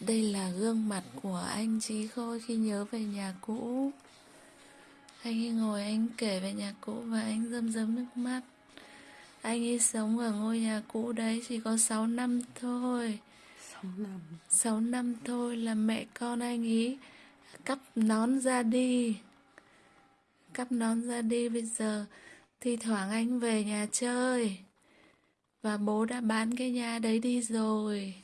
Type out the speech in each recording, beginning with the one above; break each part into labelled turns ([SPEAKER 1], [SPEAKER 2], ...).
[SPEAKER 1] Đây là gương mặt của anh Trí Khôi khi nhớ về nhà cũ. Anh ấy ngồi anh kể về nhà cũ và anh rơm rớm nước mắt. Anh ấy sống ở ngôi nhà cũ đấy chỉ có 6 năm thôi.
[SPEAKER 2] 6 năm
[SPEAKER 1] 6 năm thôi là mẹ con anh ấy cắp nón ra đi. Cắp nón ra đi bây giờ thi thoảng anh về nhà chơi. Và bố đã bán cái nhà đấy đi rồi.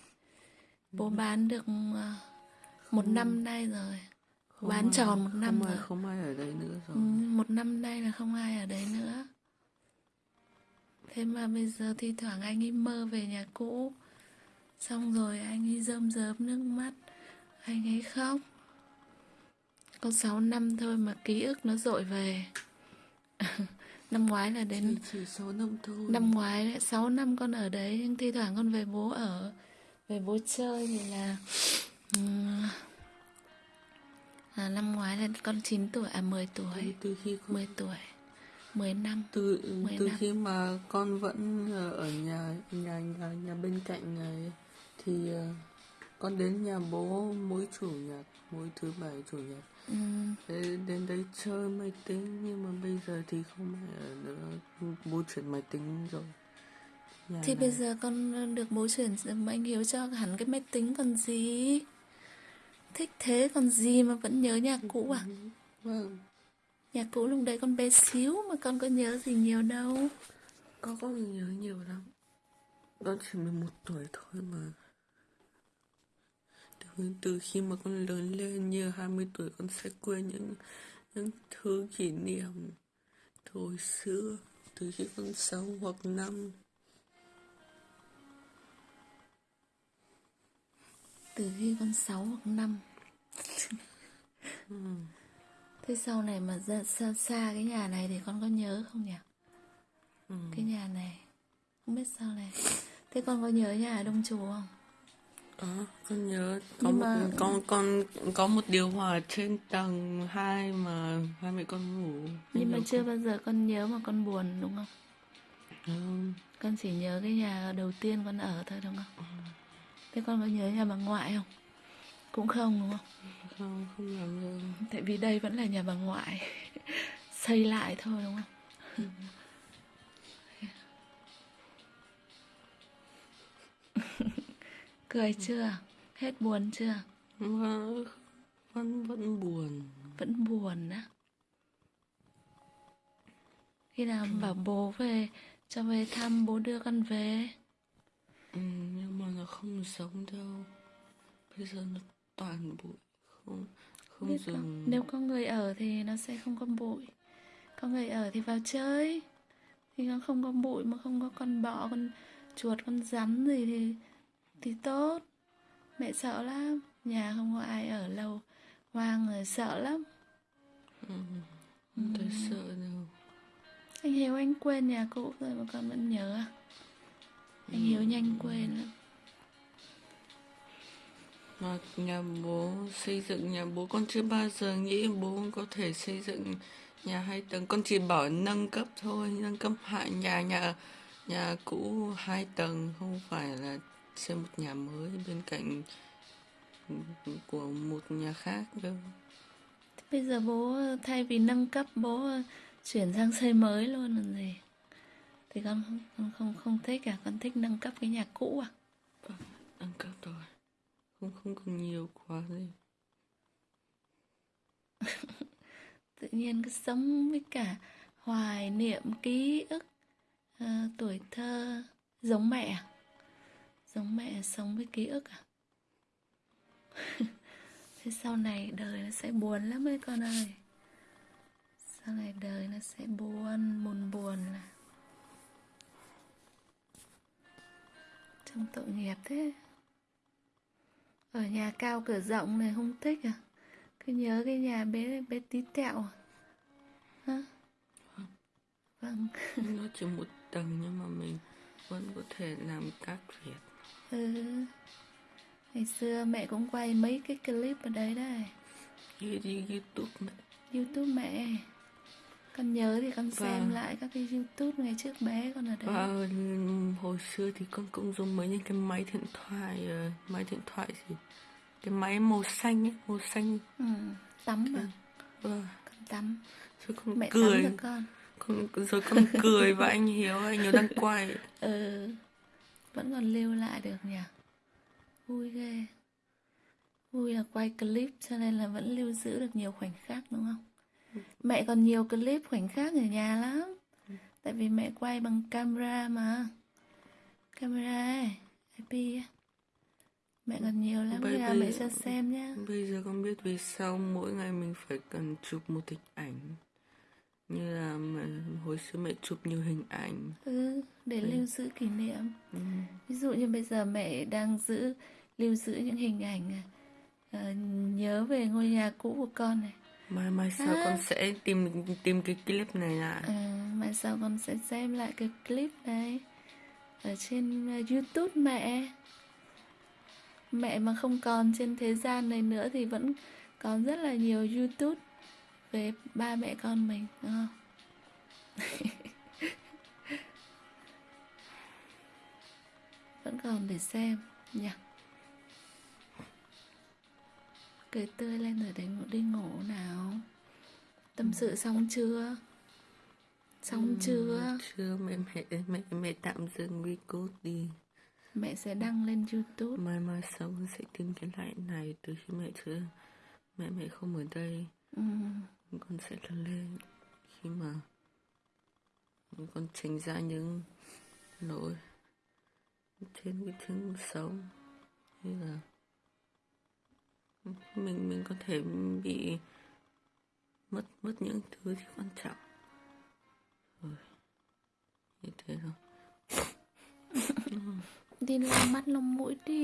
[SPEAKER 1] Bố bán được ờ, một năm nay rồi.
[SPEAKER 2] không
[SPEAKER 1] Bán
[SPEAKER 2] ai-
[SPEAKER 1] tròn một năm
[SPEAKER 2] không ai,
[SPEAKER 1] rồi.
[SPEAKER 2] không ai ở đây nữa rồi
[SPEAKER 1] Ừ, một năm nay là không ai ở đấy nữa. Thế mà bây giờ thi thoảng anh ấy mơ về nhà cũ. Xong rồi anh ấy rơm rớm nước mắt. Anh ấy khóc. Có 6 năm thôi mà ký ức nó dội về. năm ngoái là đến
[SPEAKER 2] chỉ 6 năm thôi
[SPEAKER 1] năm ngoái đấy, 6 năm con ở đấy nhưng thi thoảng con về bố ở về bố chơi thì là ừm, à, năm ngoái là con 9 tuổi à 10 tuổi.
[SPEAKER 2] Từ, từ khi con
[SPEAKER 1] 10 tuổi 10 năm.
[SPEAKER 2] Từ
[SPEAKER 1] Mười
[SPEAKER 2] từ
[SPEAKER 1] năm.
[SPEAKER 2] khi mà con vẫn ờ, ở nhà nhà nhà nhà bên cạnh này thì ờ, con đến nhà bố mỗi chủ nhật mỗi thứ bảy chủ nhật. Thế đến đấy chơi máy tính nhưng mà bây giờ thì không phải ở nữa bố chuyển máy tính rồi nhà
[SPEAKER 1] thì
[SPEAKER 2] này.
[SPEAKER 1] bây giờ con được bố chuyển anh Hiếu cho hẳn cái máy tính còn gì? Thích thế còn gì mà vẫn nhớ nhà cũ à?
[SPEAKER 2] Vâng.
[SPEAKER 1] Nhà cũ lúc đấy con bé xíu mà con có nhớ gì nhiều đâu.
[SPEAKER 2] Con có nhớ nhiều lắm. Con chỉ 11 tuổi thôi mà. Từ, từ khi mà con lớn lên như 20 tuổi con sẽ quên những những thứ kỷ niệm thời xưa từ khi con 6 hoặc 5
[SPEAKER 1] từ khi con 6 hoặc 5 Thế sau này mà ra xa, xa cái nhà này thì con có nhớ không nhỉ?
[SPEAKER 2] Ừ.
[SPEAKER 1] Cái nhà này Không biết sau này Thế con có nhớ nhà ở Đông Trù không?
[SPEAKER 2] Có, con nhớ có
[SPEAKER 1] Nhưng
[SPEAKER 2] một
[SPEAKER 1] mà-
[SPEAKER 2] con con có một điều hòa trên tầng 2 mà hai mẹ con ngủ.
[SPEAKER 1] Nhưng mà
[SPEAKER 2] con-
[SPEAKER 1] chưa bao giờ con nhớ mà con buồn đúng không?
[SPEAKER 2] Không,
[SPEAKER 1] Con chỉ nhớ cái nhà đầu tiên con ở thôi đúng không? Thế con có nhớ nhà bà ngoại không? Cũng không đúng không?
[SPEAKER 2] không, không làm.
[SPEAKER 1] Tại vì đây vẫn là nhà bà ngoại Xây lại thôi đúng không? Cười chưa? Hết buồn chưa?
[SPEAKER 2] Vẫn, vẫn, buồn.
[SPEAKER 1] Vẫn buồn á Khi nào bảo bố về Cho về thăm bố đưa con về
[SPEAKER 2] Ừ, không giống đâu. Bây giờ nó toàn bụi, không, không
[SPEAKER 1] Biết không?
[SPEAKER 2] dùng.
[SPEAKER 1] Nếu có người ở thì nó sẽ không có bụi. Có người ở thì vào chơi. Thì nó không có bụi mà không có con bọ, con chuột, con rắn gì thì thì tốt. Mẹ sợ lắm. Nhà không có ai ở lâu Hoang rồi sợ lắm.
[SPEAKER 2] Không thấy sợ đâu.
[SPEAKER 1] Anh Hiếu anh quên nhà cũ rồi mà con vẫn nhớ à? Anh Hiếu nhanh quên lắm
[SPEAKER 2] mà nhà bố xây dựng nhà bố con chưa bao giờ nghĩ bố có thể xây dựng nhà hai tầng. Con chỉ bảo nâng cấp thôi nâng cấp hạ nhà nhà nhà cũ hai tầng không phải là xây một nhà mới bên cạnh của một nhà khác đâu.
[SPEAKER 1] Thế Bây giờ bố thay vì nâng cấp bố chuyển sang xây mới luôn làm gì Thì con không, con không, không thích à? Con thích nâng cấp cái nhà cũ à?
[SPEAKER 2] Không còn nhiều quá gì
[SPEAKER 1] tự nhiên cứ sống với cả hoài niệm ký ức uh, tuổi thơ. Giống mẹ à? giống mẹ sống với ký ức à? Thế sau này đời nó sẽ buồn lắm ấy con ơi. Sau này đời nó sẽ buồn buồn buồn là trong tội nghiệp thế ở nhà cao cửa rộng này không thích à? Cứ nhớ cái nhà bé bé tí tẹo à? Hả? Vâng.
[SPEAKER 2] Nó chỉ một tầng nhưng mà mình vẫn có thể làm các việc.
[SPEAKER 1] Ừ. Ngày xưa mẹ cũng quay mấy cái clip ở đấy đây
[SPEAKER 2] như đi youtube này.
[SPEAKER 1] youtube mẹ con nhớ thì con xem
[SPEAKER 2] Vâng.
[SPEAKER 1] lại các cái youtube ngày trước bé con ở đấy.
[SPEAKER 2] Và hồi xưa thì con cũng dùng mấy những cái máy điện thoại ờ, máy điện thoại gì? Cái máy màu xanh ấy màu xanh.
[SPEAKER 1] Ừ, tắm mà.
[SPEAKER 2] Vâng.
[SPEAKER 1] Con tắm.
[SPEAKER 2] Rồi con
[SPEAKER 1] mẹ
[SPEAKER 2] cười.
[SPEAKER 1] tắm con.
[SPEAKER 2] Con rồi con cười và anh hiếu anh hiếu đang quay.
[SPEAKER 1] Ừ vẫn còn lưu lại được nhỉ? Vui ghê. Vui là quay clip cho nên là vẫn lưu giữ được nhiều khoảnh khắc đúng không mẹ còn nhiều clip khoảnh khắc ở nhà lắm. Tại vì mẹ quay bằng camera mà. Camera ấy, IP mẹ còn nhiều lắm
[SPEAKER 2] Bây- bây-
[SPEAKER 1] mẹ cho xem nhá
[SPEAKER 2] bây giờ con biết vì sao mỗi ngày mình phải cần chụp một hình ảnh. Như là mà hồi xưa mẹ chụp nhiều hình ảnh.
[SPEAKER 1] Ừ, để lưu giữ kỷ niệm.
[SPEAKER 2] Ừ.
[SPEAKER 1] ví dụ như bây giờ mẹ đang giữ lưu giữ những hình ảnh ờ, nhớ về ngôi nhà cũ của con này
[SPEAKER 2] mai mai sau
[SPEAKER 1] À.
[SPEAKER 2] con sẽ tìm tìm cái clip này lại
[SPEAKER 1] Ờ, mai sau con sẽ xem lại cái clip này ở trên ờ, YouTube mẹ. Mẹ mà không còn trên thế gian này nữa thì vẫn còn rất là nhiều YouTube về ba mẹ con mình, đúng không? vẫn còn để xem nhỉ. Cười tươi lên rồi ngủ đi ngủ nào. Tâm sự xong chưa? Xong chưa?
[SPEAKER 2] chưa mẹ mẹ mẹ mẹ tạm dừng record đi
[SPEAKER 1] Mẹ sẽ đăng lên YouTube.
[SPEAKER 2] mai mai con sẽ tìm cái lại này từ khi mẹ chưa mẹ mẹ không ở đây
[SPEAKER 1] Ừ.
[SPEAKER 2] con sẽ lên lên khi mà con trình ra những lỗi trên cái chương sống như là mình mình có thể bị mất mất những thứ gì quan trọng rồi, như thế thôi
[SPEAKER 1] Đi lau mắt lau mũi đi.